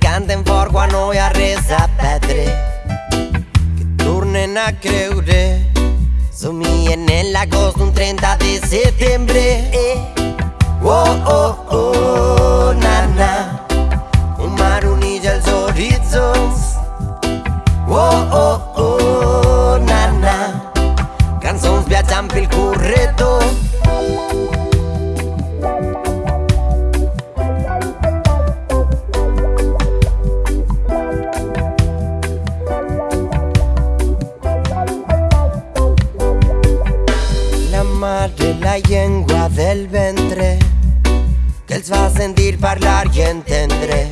canten for guanoia reza petre Che tornen a creure. Somiglie nell'agosto un 30 di settembre eh. Oh oh oh. Madre, la llengua del ventre que els fa sentir parlar i entendre.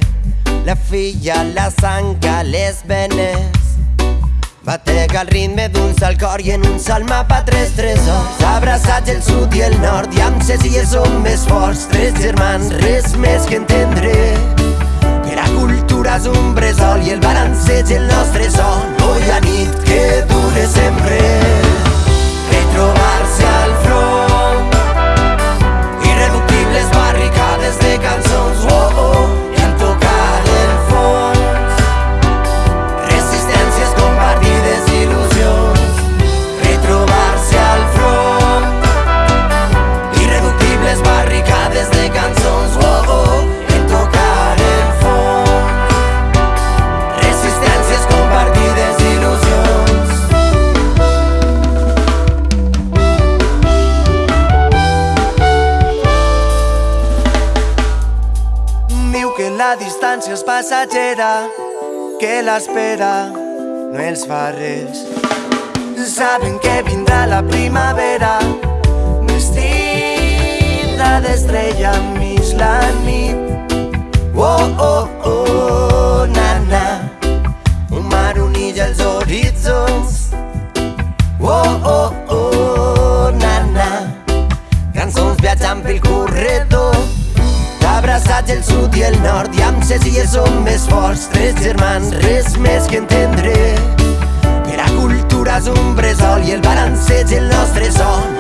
La filla, la sang les venes Batega el ritme d'un sol cor i en un sol mapa tres tresors. Abraçats el sud i el nord i amb ses illes som més forts. Tres germans, res més que entendre Que la cultura és un bressol i el balanceig el nostre son Hoy a nit distància és passatgera, que l'espera no els fa res. Saben que vindrà la primavera, vestida d'estrella mig la nit. Abraçats el sud i el nord i amb ses illes som més forts. Tres germans, res més que entendre. Que la cultura és un bressol i el balanceig el nostre son